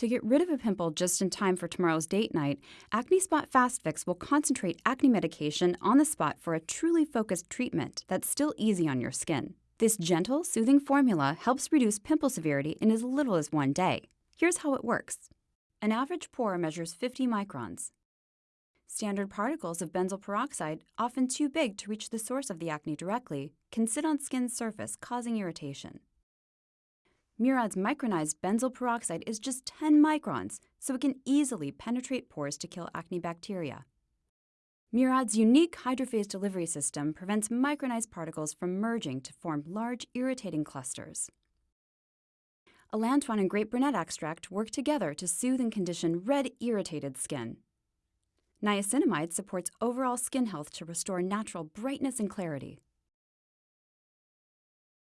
To get rid of a pimple just in time for tomorrow's date night, Acne Spot Fast Fix will concentrate acne medication on the spot for a truly focused treatment that's still easy on your skin. This gentle, soothing formula helps reduce pimple severity in as little as one day. Here's how it works an average pore measures 50 microns. Standard particles of benzoyl peroxide, often too big to reach the source of the acne directly, can sit on skin's surface, causing irritation. Murad's micronized benzoyl peroxide is just 10 microns, so it can easily penetrate pores to kill acne bacteria. Murad's unique hydrophase delivery system prevents micronized particles from merging to form large, irritating clusters. Allantoin and grape brunette extract work together to soothe and condition red, irritated skin. Niacinamide supports overall skin health to restore natural brightness and clarity.